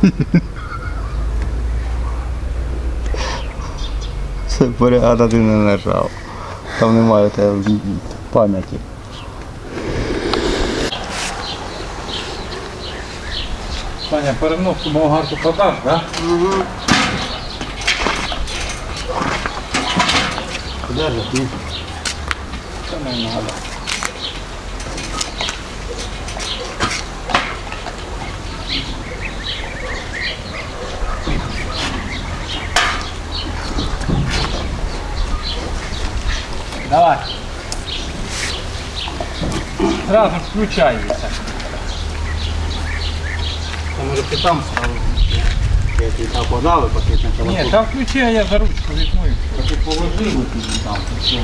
Це поряда ти не нажав. Там немає тебе пам'яті. Саня, переноски болгарку подаш, да? Куди ж? Ні. Це не надо. Сразу включайся. Та може ти там став. Я тобі так подали, поки на телефон. Ні, там включи, а я за ручку візьму. і все. Ти положив у тобі там. і все.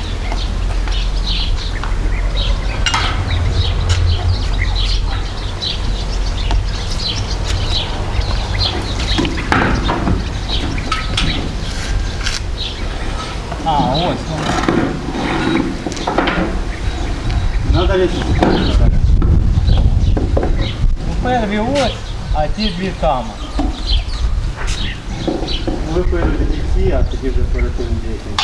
а ті дві там. Ви перейдете всі, а тоді вже перед тим дітям.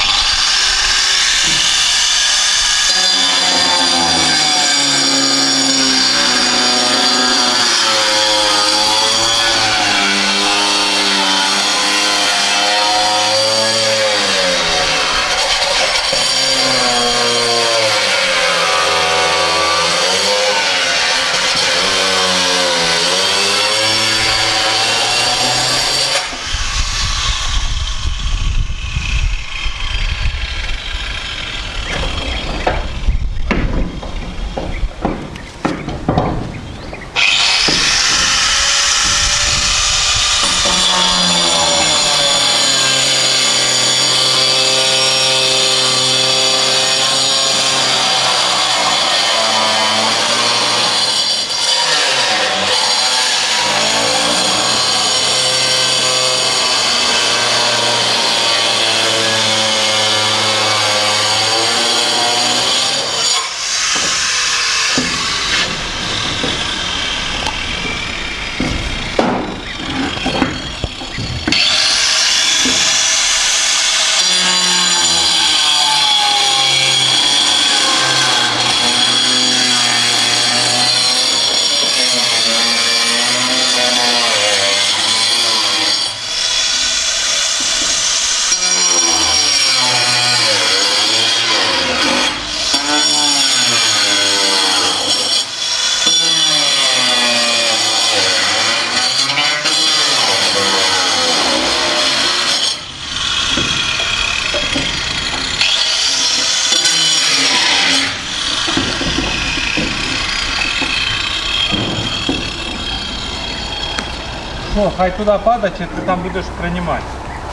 хай туди падає, чи ти там будеш приймати?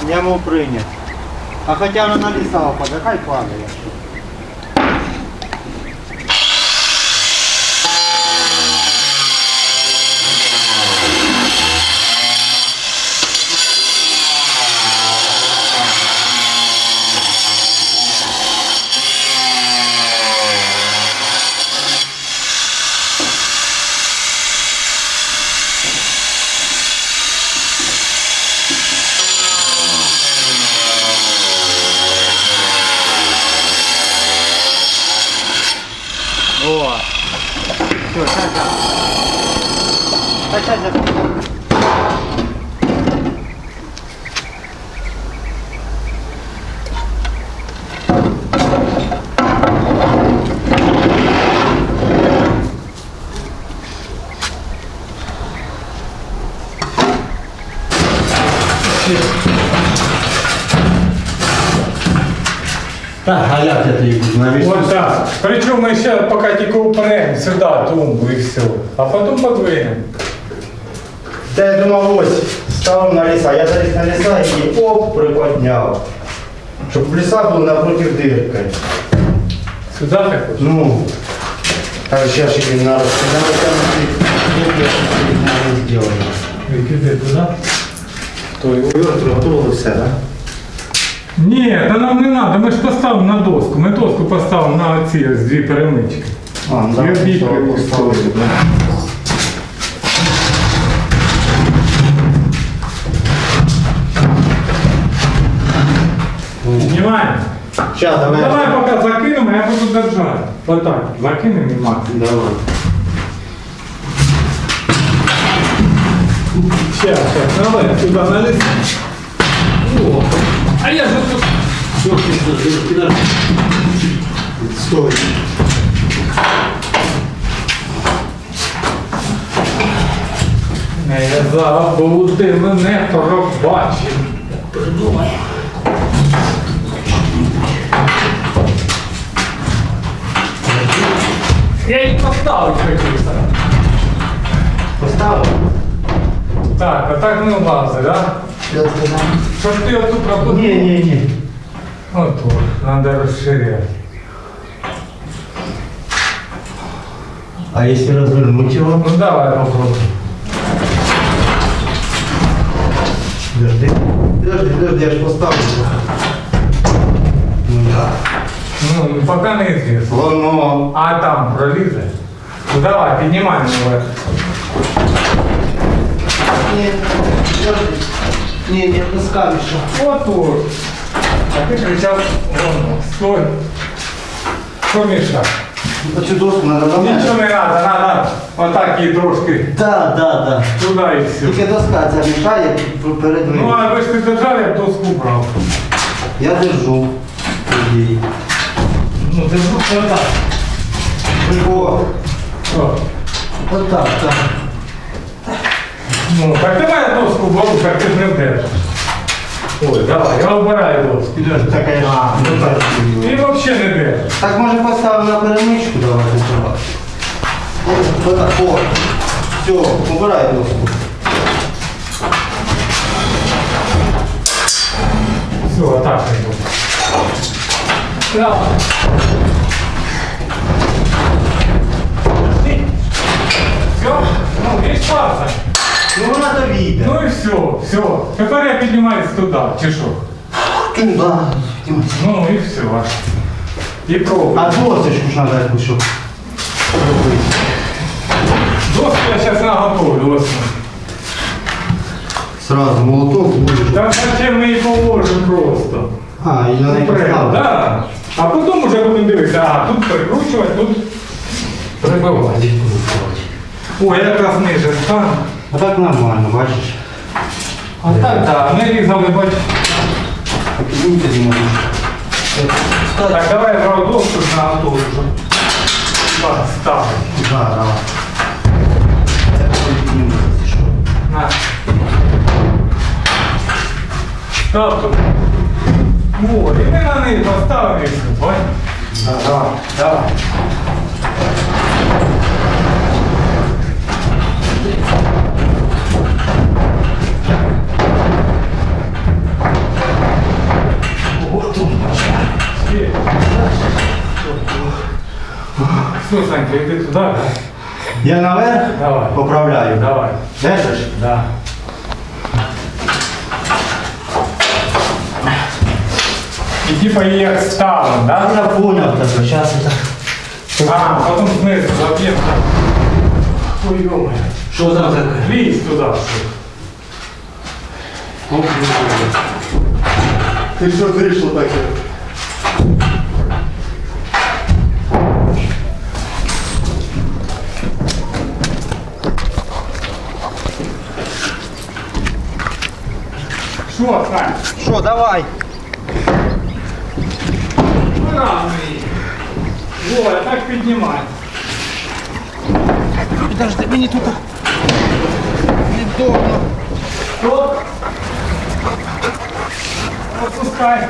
Я можу прийняти. А хоча вона на ліса впаде, хай падає. Вот так. Причем мы сейчас пока тільки упрем сюда тумбу и все. А потом подвинем. Та я думав, ось, ставив на ліса, я заліз на ліса і оп, приподняв. Щоб ліса були напроти дирки. Сюда ты хочешь? Ну, а сейчас ще на розтягнути, не зроблено. Викидай туда. Верту готовили все, так? Нет, та нам не надо. Мы ж поставим на доску. Мы доску поставим на оці ось дві перемички. А, ну, Я бійки поставлю. Знімаємо? Сейчас, давай. Давай пока закинемо, я буду держать. Вот так, Закинем и мак. Давай. Сейчас, сейчас, давай, сюди наліз. О. а я же тут... Стой. Не забути мене пробачив. Придумай. Я її поставив хотівся. Поставил? Так, а так не влазить, да? Щоб ти оту пропустив. Не, не, не. От, от, надо розширяти. А если развернуть его? Ну давай попробуй. Подожди. Подожди, подожди, я же поставлю. Ну да. Ну, поки не звісно. Воно. А там пролізе? Ну давай, піднімай наверх. Не, подожди. Не, не отпускай еще. От от. А ти кричав, вон, стой. Що мішав? Эту доску надо Нічого ломать. не треба, треба отак її трошки Да, да, да. туди і все. Тільки доска ця мішає перед Ну, ним. а ви ж ти держав, я б доску брав. Я держу. Иди. Ну, держу отак. О, О. вот так, так. Ну, так давай доску так ти ж не вдержиш. Ой, давай, я обираю доску. Підожди, так я ж А, не ну так. так. Ти взагалі не держиш. Так може поставимо на перемичку давай сначала. Вот так, о. Все, убирай доску. Все, отак не буде. Давай. Все? Ну, видиш, паса. Ну вона то вийде. Ну і все, все. Тепер я піднімаюсь туди, чи що? Туда. Ну і все. аж. І пробуй. А досочку ж надо якусь, щоб робити. Доску я зараз наготовлю. ось. Сразу молоток будеш. Там зачем ми її положимо просто. А, і на неї Прямо, поставити. да. А потім вже будемо дивитися, а тут прикручувати, тут прибивати. О, я якраз ниже стану. А так нормально, бачиш. А так, так, ми різали, бач. Так і вийти не можеш. Так, давай я брав доску на готову вже. Ставить. Да, давай. Це піднімемо, якщо що. На. Став тут. О, і ми на неї поставили. Ой. Ага, давай. Є. Все, Санька, йди туди, да? Я наверх Давай. поправляю. Давай. Держиш? Да. І типа її як ставимо, да? Я понял тебе, сейчас это. А, потім знизу заб'ємо. Ой, йома. Що там таке? Лізь туди. Ти що вийшло таке? Що, Сань? Що, давай. Рано її. О, так піднімай. Подожди, мені тут невдобно. Стоп. Опускай.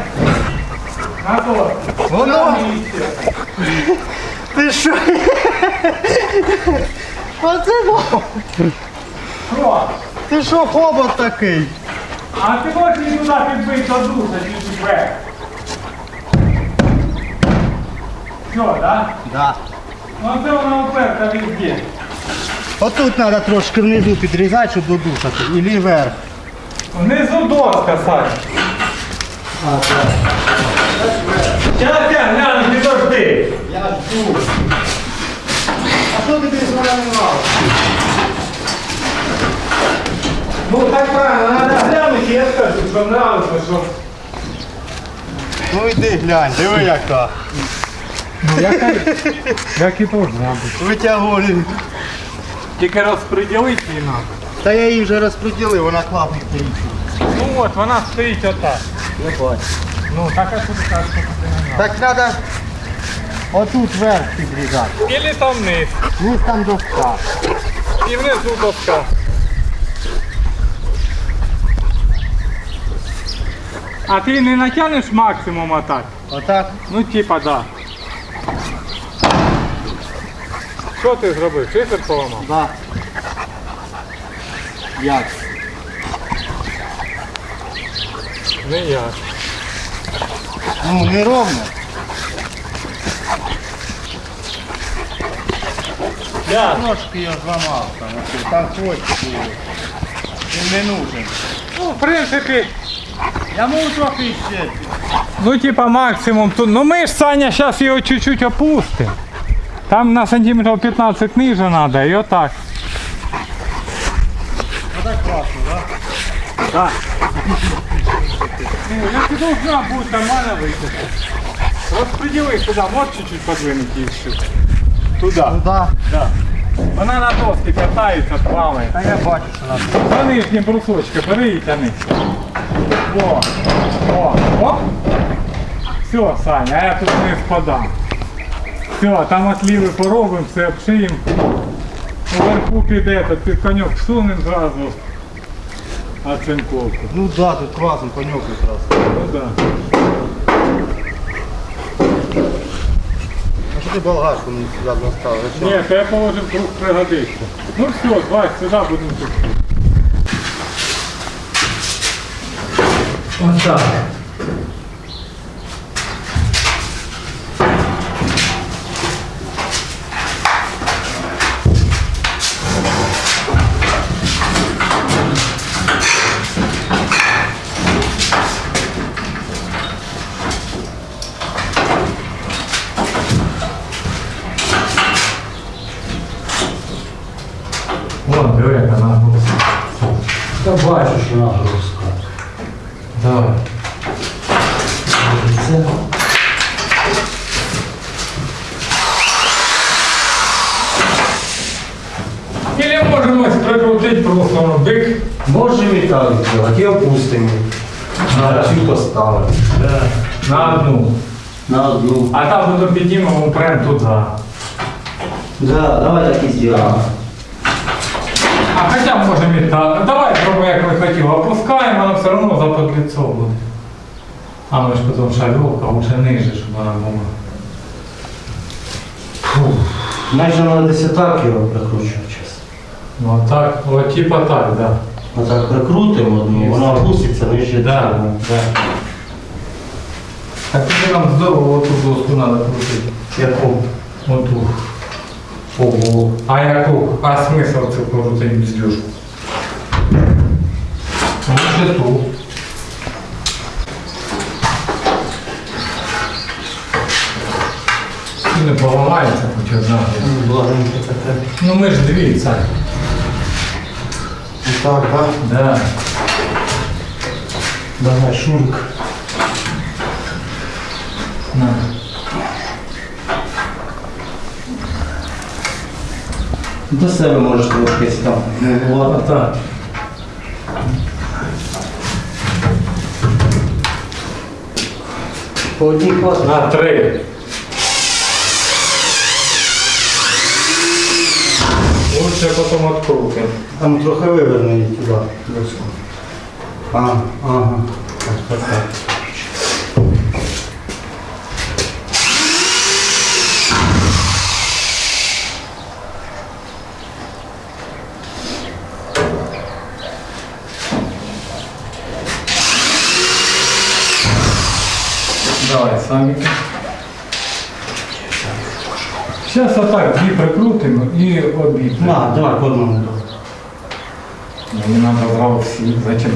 Назад. Воно. На місце. Ти що? Оце во. Що? Ти що хобот такий? А ти можеш її туди підбити до душа, чи тебе? Що, да? Да. Ну це вона уперта везде. Отут треба трошки внизу підрізати, щоб додушати. Ілі вверх. Внизу доска, Сань. А, так. Зараз я гляну, підожди. Я жду. А що тобі змаринував? Ну так правильно, треба глянути, я скажу, що нравиться, що. Ну йди глянь, диви яка. Ну, як, як і должна бути. Витягуй. Тільки розподілити її треба. Та я її вже розподілив, вона класно стоїть. Ну от, вона стоїть отак. Не бачу. Ну, так а що ти кажеш, що ти Так треба отут вверх підрізати. Ілі там вниз. Ось там доска. І внизу доска. А ти не натягнеш максимум отак? Отак. Ну типа да. Що ти зробив? Шифер поламав? Да. Як? Не я. Ну, не ровно. Я. Трошки я зламав там, оце, там хвостик був. Він не нужен. Ну, в принципі, Я можу трохи ще. ну типа максимум тут. Ну ми ж Саня зараз його чуть-чуть опустимо. Там на сантиметрів 15 ниже треба і отак. Отак класно, так? Так. Ну, як і должна бути нормально вийти. Розподіли сюди, можеш чуть-чуть подвинути і все. Туди. Ну да. Да. Вона на доски катається, плаває. Та я бачу, що надо. За нижні брусочки, бери і тяни. О, о, о. Все, Саня, а я тут не спадам. Все, там отливи поробимо, все обшиємо. Уверху піде, то під коньок всунемо зразу. Оцинковку. Ну да, тут класно, коньок якраз. Ну да. А що ти болгарку мені сюди наставив? Ні, то я положив круг пригодиться. Ну все, давай сюди будемо тут. Ось так. На цю поставимо. На одну. На одну. А там потім піднімемо прям туди. Да, давай так і зробимо. А хоча можемо і так. Давай пробуй, як ми хотіли. Опускаємо, але все одно за подліцо буде. А ми ж потім шальовка, лучше ниже, щоб вона була. Майже треба десь так його прикручувати зараз. Ну так, от типа так, да. Отак прикрутимо одну, вона опуститься нижче. Да, да. А тоді нам здорово оту доску треба крутити. Яку? Оту. Ого. А яку? А смисл це крутити бздюжку? Може ту. І не поламається хоч одна. Ну ми ж дві. Так, так. Да. Давай, шурик. На. До себе можеш трошки там. Ладно. Отак. По одній хватить. На три. Лучше потім открутим. Там трохи виверни її туди. доску. А, ага. Так, так, так. Давай, самики. Сейчас отак дві прикрутимо і обійдемо. На, давай по одному. Мені надо зразу всі. Зачем?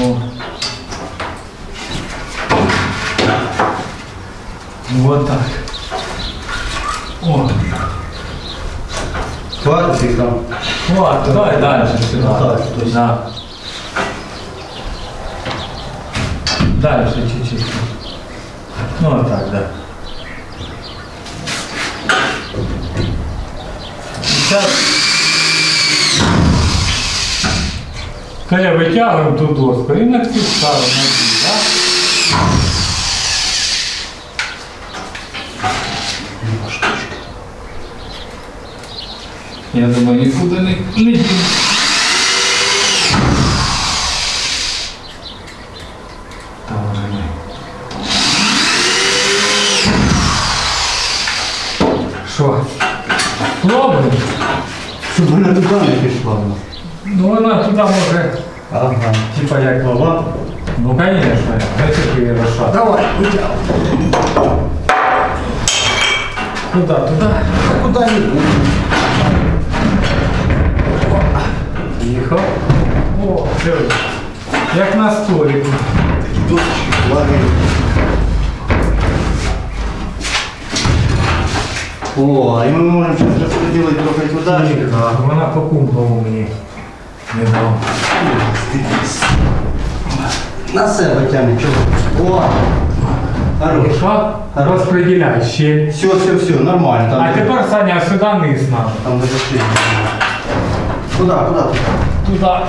О. Вот так. О, Хватит их там. вот, давай дальше сюда. Так, то есть- Да. Дальше чуть-чуть. Ну, вот так, да. Сейчас. Коля, витягуємо ту доску і на цю ставимо на цю, так? Я думаю, нікуди не, не дінь. туди не пішла. Ну вона туди може. Ага. Типа як лава. Ну конечно, знаєте, її розшат. Давай, витягуй. Куда, туди? А куди не буде? Тихо. О, диви. Як на столику. Досочки плавають. О, і ми можемо зараз розподілити трохи туди. Так, вона по кумпову мені не дала. На себе тягне, чого? О! Хорош. Що? Розподіляй ще. Все, все, все, нормально. Там, А тепер, Саня, сюди низ надо. Там даже шли. Куда, куда? Туди,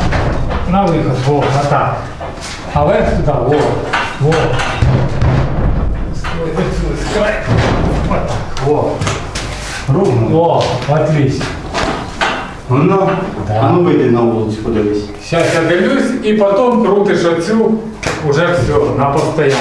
на виход, во, отак. А вверх туди, во, во. Стой, стой, стой. Отак, во. Ровно. О, отлично. Ну, Да. а ну вийди на вулицю, подивись. Сейчас я дивлюсь і потім крутиш оцю, уже все, на постоянку.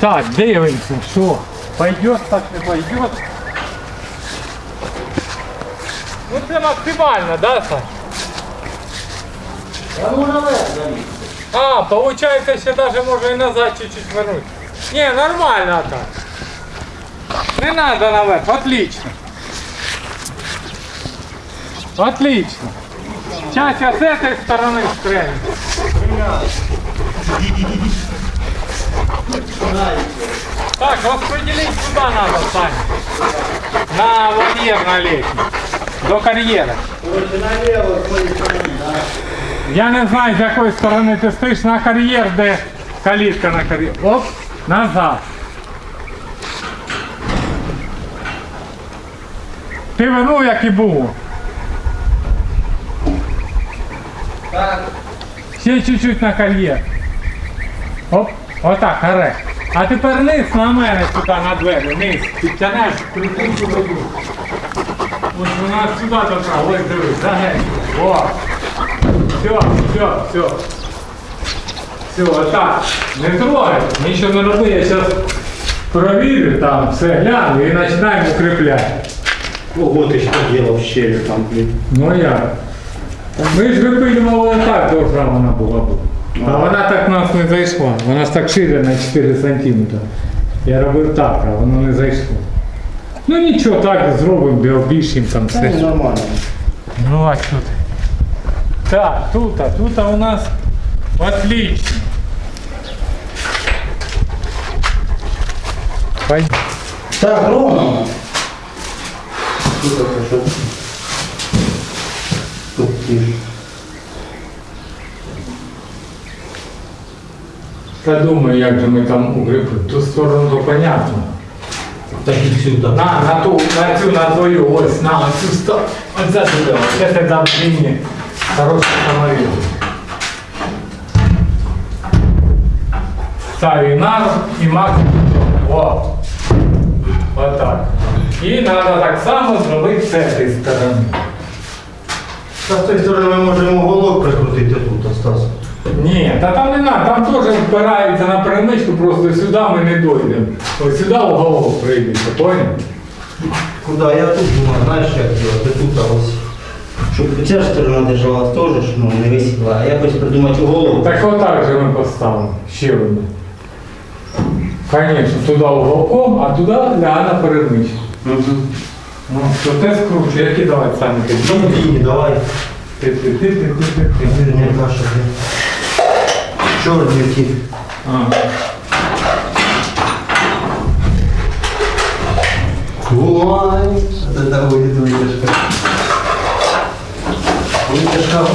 Так, дивимося, що пойдет, так не пойдет. Ну це максимально, да, Сань? А, получается, ще даже можно и назад чуть-чуть вернуть. Не, нормально так. Не надо наверх, отлично. Отлично. Сейчас я с этой стороны стрельну. Так, распределить куда надо, Саня? На вольер на летний. До кар'єра. Я не знаю, з якої сторони ти стоїш на кар'єр, де калітка на кар'єр. Оп, назад. Ти вернув, як і було. Ще чуть-чуть на кар'єр. Оп, Отак, гаре. А тепер низ на мене сюди на двері, низ. Підтянеш, прикручу руку. Ось вона сюди добра, ось дивись, загень. О. Все, все, все. Все, отак. Не трогай, нічого не роби, я зараз провірю там, все гляну і починаємо укріпляти. Ого, ти що делав щелю там, блін. Ну як? Ми ж випилювали так, довга вона була б. А вона так в нас не зайшла. Вона ж так шире на 4 сантиметри. Я робив так, а воно не зайшло. Ну нічого, так зробимо, де обіщимо там Це все. нормально. Ну а що ти? Так, тут, а тут у нас отлично. Пойдем. Так, ровно. Тут хорошо. Я думаю, як же ми там укріпимо. Ту сторону то понятно. Так і сюди. На, на ту, на цю, на твою, ось, на цю сторону. Оце туди, ось це дам мені хороший самовіл. Ставлю на і максимум. О. Отак. І треба так само зробити з цієї сторони. Та з тієї сторони ми можемо уголок прикрутити тут, Стас. Ні, та там не треба, там теж впирається на перемичку, просто сюди ми не дійдемо. Ось сюди уголок прийдеться, поняв? Куда? Я тут думаю, знаєш, як делать? Ти тут а ось. Щоб ця ж сторона держалась теж, ж, ну, не висіла, а якось придумати уголок. Так отак же ми поставимо. Ще одне. Конечно, туди уголком, а туди ляна перемичка. Ну, то те скручу, я кидаю самі Ну, лінії, давай. Ти-ти-ти-ти-ти-ти. Вірні каша. Чорні ті. А. Ой, это будет вытяжка. Вытяжка.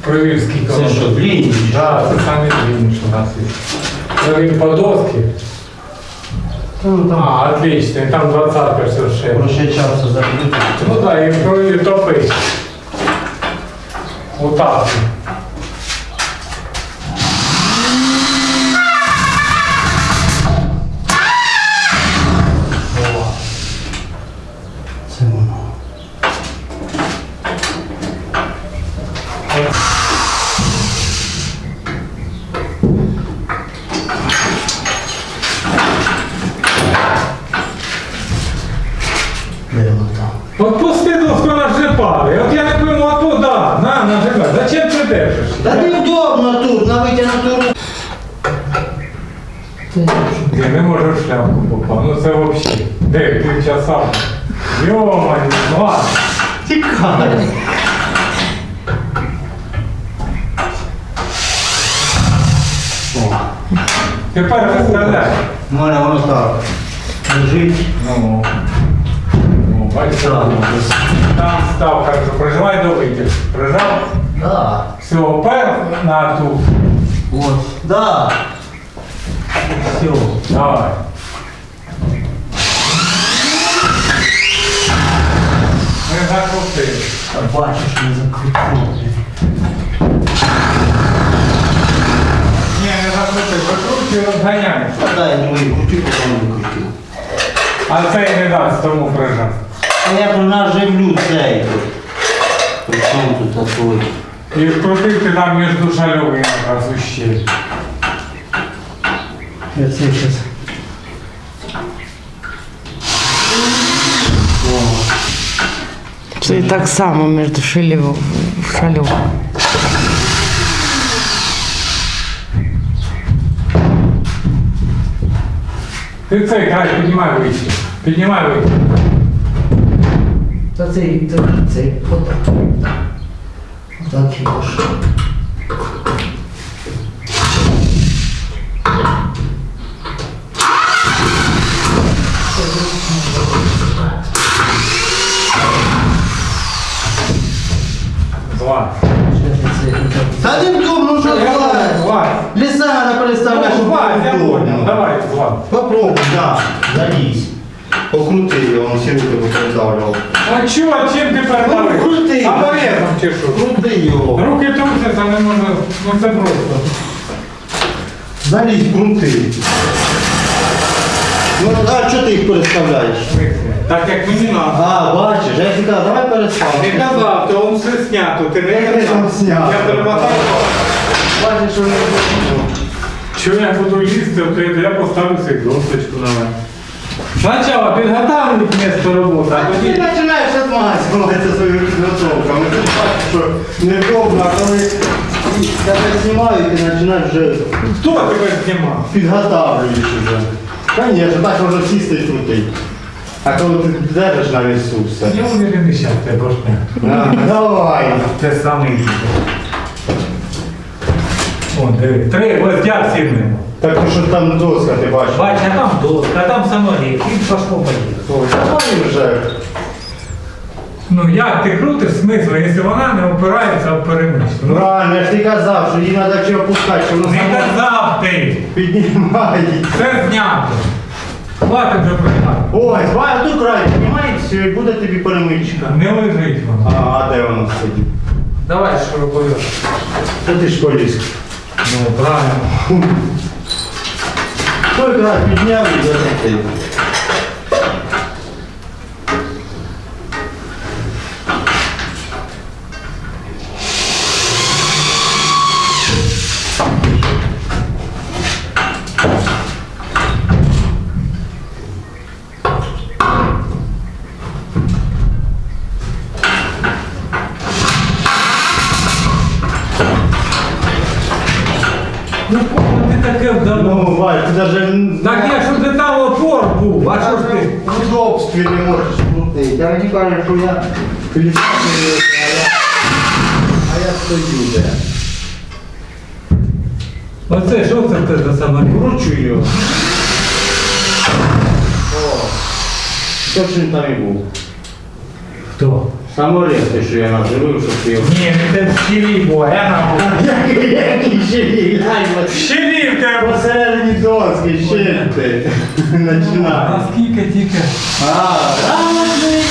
Провір, скільки Це воно. що, длинні? Так, це самі длинні, що у нас є. Це він по доски. Ну, там А, отлично, і там 20 совершенно. проще часу закрити. Ну так, і провір топить. Отак. Це Ну ладно. Тікай. О, Тепер виставляй. у мене воно так. Лежить. Ну, ну, бачиш, Так. там став, хорошо, прижимай до витяг. Прижав. Да. Все, пер на ту. Вот. Да. Все. Давай. Не закрути. Бачиш, не закрутив. Ні, не закрути, викручуй, розганяй. Та дай не мої крути, потім не крутив. А цей не дасть тому прижав. А я наживлю цей. При чому тут такой? І вкрутив ти там між шальовими якраз у щель. Я це зараз. Це і так само між шилів шалів. Ти цей край піднімай вище. Піднімай вище. Та цей, цей, цей, отак. Так його ж. Чи що? Крути його. Руки трусяться, не можна, ну це просто. Залізь, крути. Ну, а чого ти їх переставляєш? Так як мені надо. А, бачиш, я казав, давай переставимо. Ти казав, то он все снято, ти не Яке казав. там снято? Я перемотав. Бачиш, що не Чого я буду лізти, то я поставлю цю досточку давай. Спочатку підготовлюють місце роботи, а Ти тоді... починаєш відмазуватися своїми підготовками. Ти бачиш, що невдобно, а коли тебе знімають, ти починаєш вже Хто тебе знімав? підготавлюєш вже. Звісно, так можна сісти і крутити. А коли ти держиш на весу все. Я уверен, що тебе башня. А, Давай. Це саме відео. О, диви. Три, ось я сильним. Так що там доска, ти бачиш. Бать, а там доска, а там самоліт, і пошло поїхало. Давай вже. Ну як ти крутиш смисл, якщо вона не опирається в перемичку? Правильно, я ж ти казав, що її треба чи опускати, що воно не само казав ти! піднімає. Це знято. Хватить вже приймати. Ой, давай тут край піднімається і буде тобі перемичка. Не лежить А, а де воно сидить? Давай шуруповерт. Та ти ж поліз. Ну, правильно. Той край підняв і захотів. в удобстві не можеш крутити. Я мені кажуть, що я пілісати, а я, а я стою де. Оце що це в тебе за самоліт? Кручу його. О, точно там і був. Хто? Самоліт, те, що я наживив, що ти його. Ні, не те в щелі була, я на Який ще ще ти. А Починай. скільки тільки? А, радий.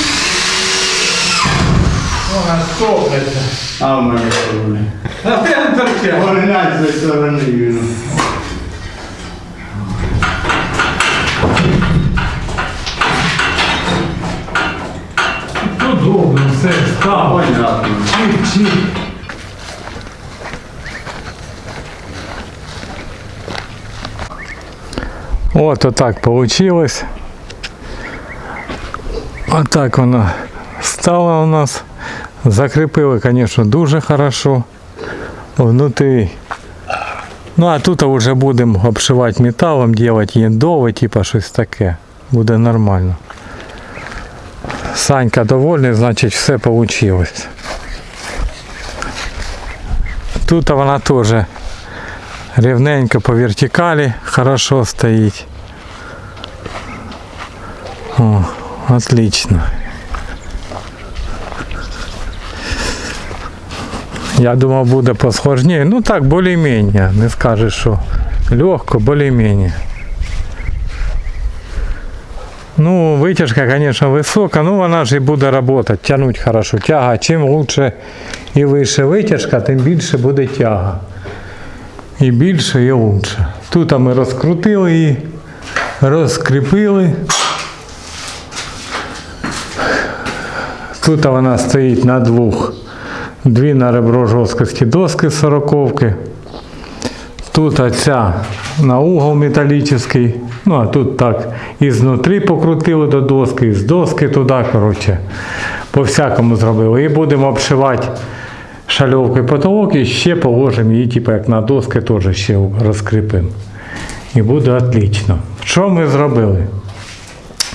Вона стопиться. А в мене що буде? А ти не торчав. Поглянь з цієї сторони він. Ну добре, все, став. Понятно. Чик-чик. Вот отак получилось. Отак воно стало у нас. Закріпили, конечно, дуже хорошо. Внутрі. Ну а тут вже будемо обшивати металом, делать єндове, типа щось таке. Буде нормально. Санька довольний, значить все вийшло. Тут вона теж рівненько по вертикалі хорошо стоїть. О, отлично. Я думав буде посложнее. Ну так, более-менее. Не скажеш, що легко, более-менее. Ну, витяжка, конечно, висока, ну вона ж і буде работать, тягнуть хорошо. Тяга, чим лучше і вище витяжка, тим більше буде тяга. І більше, і лучше. Тут ми розкрутили її, розкріпили. Тут вона стоїть на двох. Дві на ребро жорсткості доски сороковки. Тут оця на угол металічний. Ну а тут так і знутрі покрутили до доски, з доски туди, коротше. По всякому зробили. І будемо обшивати шальовкою потолок і ще положимо її, типу, як на доски, теж ще розкріпимо. І буде отлично. Що ми зробили?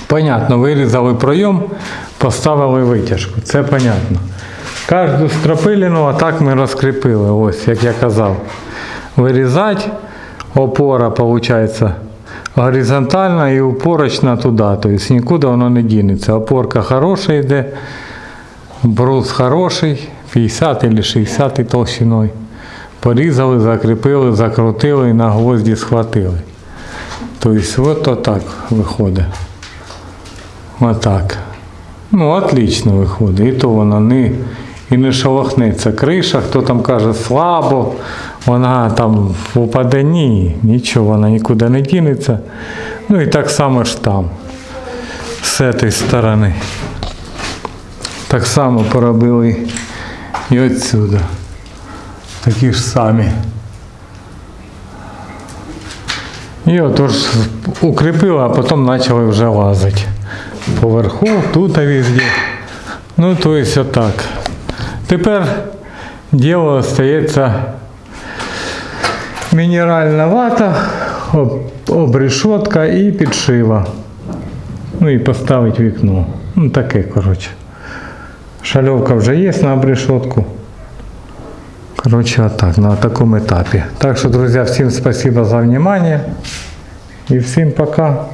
Понятно, вирізали пройом, поставили витяжку. Це понятно. Кожну стропилину отак ми розкріпили, ось як я казав. Вирізати, опора виходить горизонтальна і упорочна туди. Тобто нікуди воно не дінеться. Опорка хороша йде, брус хороший, 50 або 60 толщиною. Порізали, закріпили, закрутили і на гвозді схватили. Тобто от отак виходить. Отак. Ну, отлично виходить. І то вона не, і не шелохнеться. Криша, хто там каже слабо, вона там упаде, ні, нічого, вона нікуди не дінеться. Ну і так само ж там, з цієї сторони. Так само поробили і отсюди. Такі ж самі. І отож укріпили, а потім почали вже лазити. Поверху, тут а везде. Ну, то есть отак. Тепер діло остається мінеральна вата, об, обрешетка і підшива. Ну і поставити вікно. Ну таке, коротше. Шальовка вже є на обрешетку. Коротше, отак, на такому етапі. Так що, друзі, всім спасибо за внимание. І всім пока.